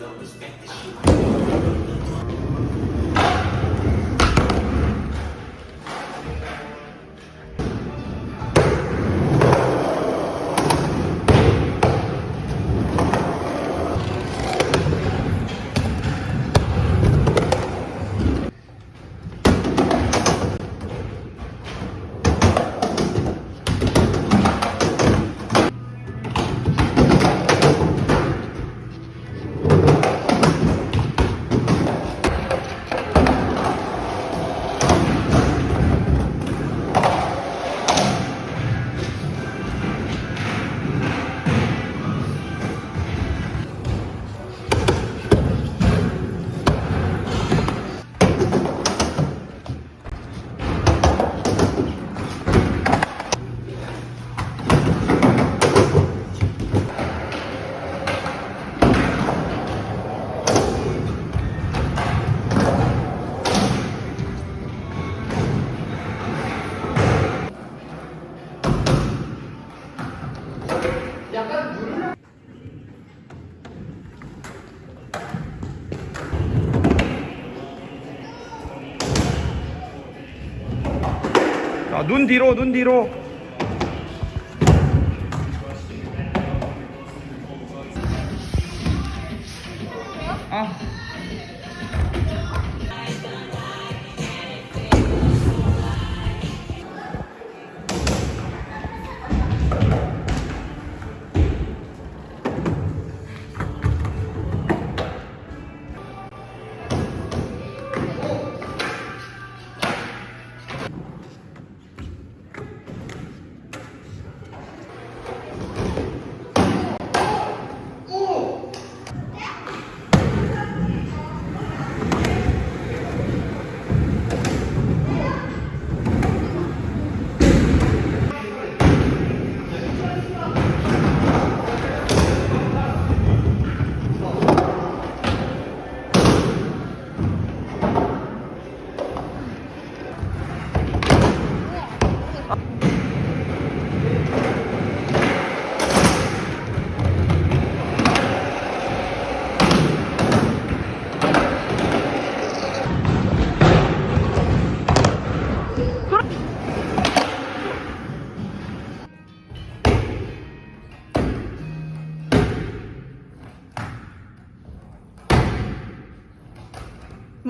don't respect the shit. 눈 뒤로, 눈 뒤로. 아.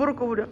морковля.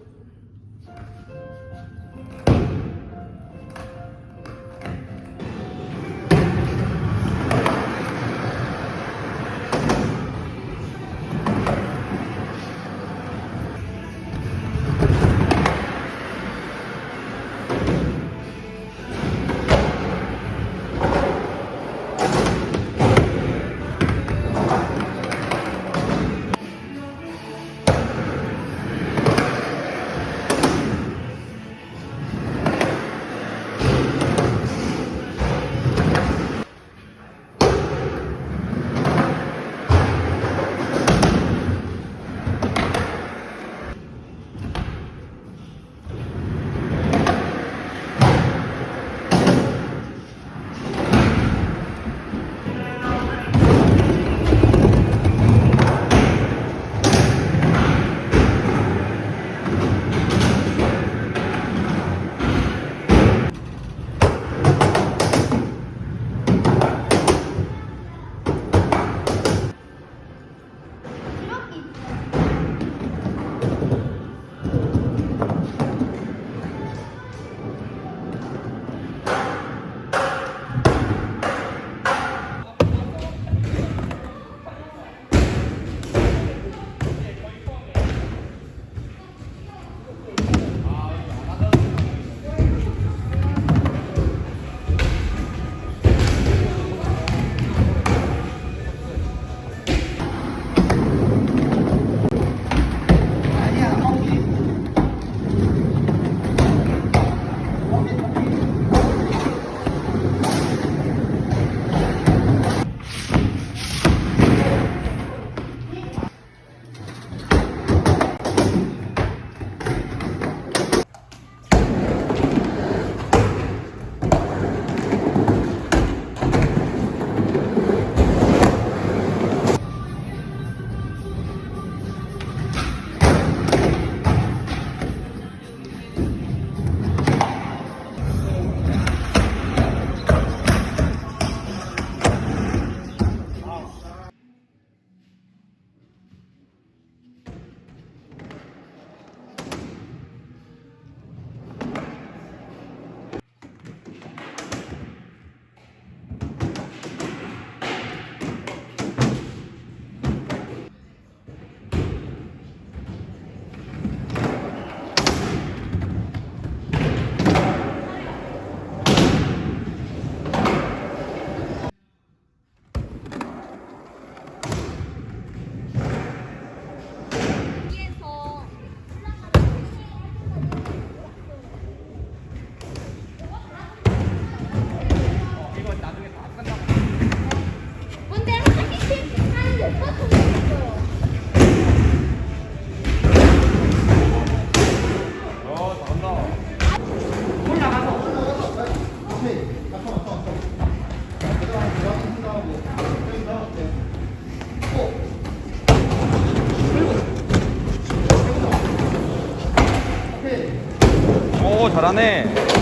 오, 잘하네.